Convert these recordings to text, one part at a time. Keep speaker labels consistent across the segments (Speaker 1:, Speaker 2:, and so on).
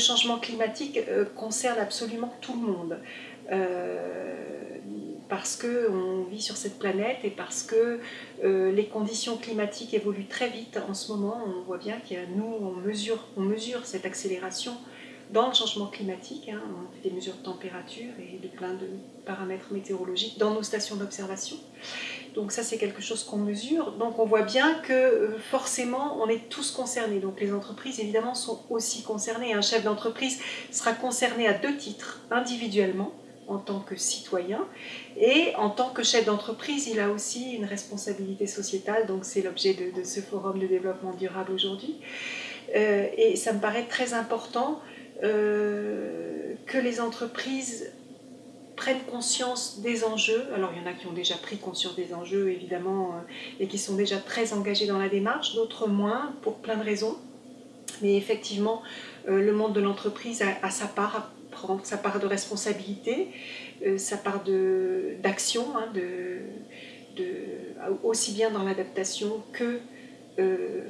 Speaker 1: changement climatique concerne absolument tout le monde parce qu'on vit sur cette planète et parce que euh, les conditions climatiques évoluent très vite en ce moment. On voit bien qu'il nous, on mesure cette accélération dans le changement climatique. Hein. On fait des mesures de température et de plein de paramètres météorologiques dans nos stations d'observation. Donc ça, c'est quelque chose qu'on mesure. Donc on voit bien que euh, forcément, on est tous concernés. Donc les entreprises, évidemment, sont aussi concernées. Un chef d'entreprise sera concerné à deux titres, individuellement, en tant que citoyen et en tant que chef d'entreprise, il a aussi une responsabilité sociétale, donc c'est l'objet de, ce forum de développement durable aujourd'hui. Euh, et ça me paraît très important euh, que les entreprises prennent conscience des enjeux. Alors il y en a qui ont déjà pris conscience des enjeux évidemment euh, et qui sont déjà très engagés dans la démarche, d'autres moins pour plein de raisons. Mais effectivement, le monde de l'entreprise a, sa part prendre sa part de responsabilité, euh, sa part d'action, hein, aussi bien dans l'adaptation que, euh,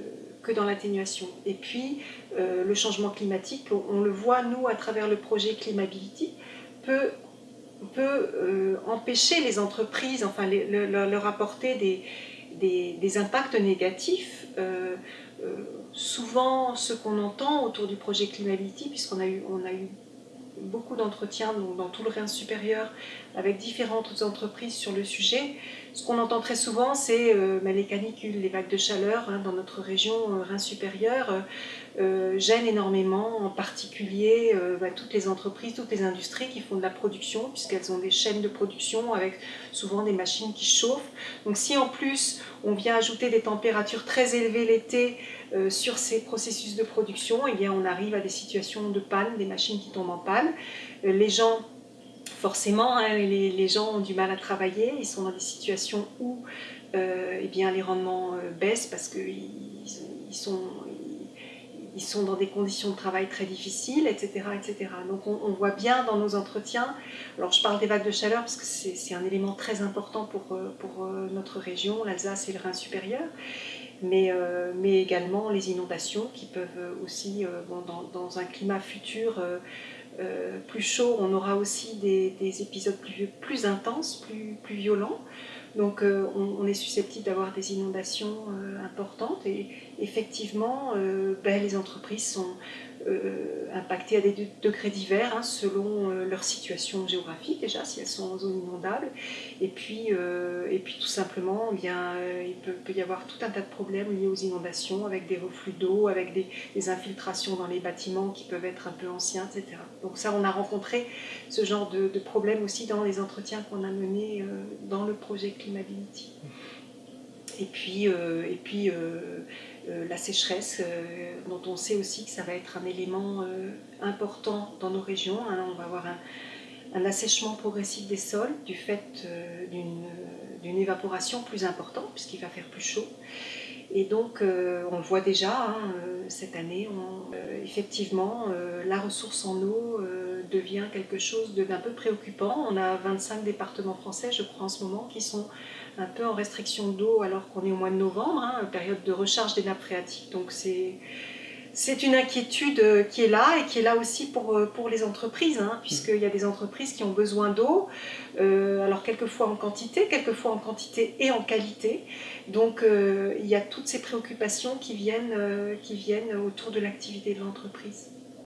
Speaker 1: dans l'atténuation. Et puis, euh, le changement climatique, on, le voit, nous, à travers le projet Climability, peut, peut empêcher les entreprises, enfin, leur apporter des, des, des, impacts négatifs. souvent, ce qu'on entend autour du projet Climability, puisqu'on a eu, on a eu beaucoup d'entretiens dans tout le Rhin supérieur avec différentes entreprises sur le sujet. Ce qu'on entend très souvent, c'est euh, les canicules, les vagues de chaleur hein, dans notre région euh, Rhin supérieur euh, euh, gênent énormément, en particulier bah, toutes les entreprises, toutes les industries qui font de la production, puisqu'elles ont des chaînes de production avec souvent des machines qui chauffent. Donc si en plus on vient ajouter des températures très élevées l'été sur ces processus de production, eh bien on arrive à des situations de panne, des machines qui tombent en panne. les gens forcément, hein, les, gens ont du mal à travailler, ils sont dans des situations où euh, eh bien, les rendements euh, baissent parce qu'ils ils sont, ils sont dans des conditions de travail très difficiles, etc. etc. Donc on, voit bien dans nos entretiens, alors je parle des vagues de chaleur parce que c'est un élément très important pour, euh, pour notre région, l'Alsace et le Rhin supérieur, mais, mais également les inondations qui peuvent aussi, dans, dans, un climat futur, euh, plus chaud, on aura aussi des, épisodes plus, plus, intenses, plus, plus violents. Donc euh, on, est susceptible d'avoir des inondations euh, importantes et effectivement ben, les entreprises sont euh, impactées à des degrés divers hein, selon euh, leur situation géographique déjà, si elles sont en zone inondable. Et puis, euh, et puis tout simplement, eh bien, il peut, y avoir tout un tas de problèmes liés aux inondations avec des reflux d'eau, avec des, infiltrations dans les bâtiments qui peuvent être un peu anciens, etc. Donc ça, on a rencontré ce genre de, de problèmes aussi dans les entretiens qu'on a menés dans le projet Climability. Et puis, et puis euh, la sécheresse, euh, dont on sait aussi que ça va être un élément euh, important dans nos régions. Hein. On va avoir un, assèchement progressif des sols du fait d'une évaporation plus importante, puisqu'il va faire plus chaud. Et donc, on le voit déjà, hein, cette année, effectivement, la ressource en eau devient quelque chose d'un peu préoccupant. On a 25 départements français, je crois, en ce moment, qui sont un peu en restriction d'eau alors qu'on est au mois de novembre, hein, période de recharge des nappes phréatiques. Donc c'est une inquiétude euh, qui est là et qui est là aussi pour, euh, pour les entreprises, hein, puisqu'il y a des entreprises qui ont besoin d'eau, euh, alors quelquefois en quantité, quelquefois en quantité et en qualité. Donc il y a toutes ces préoccupations qui viennent, qui viennent autour de l'activité de l'entreprise.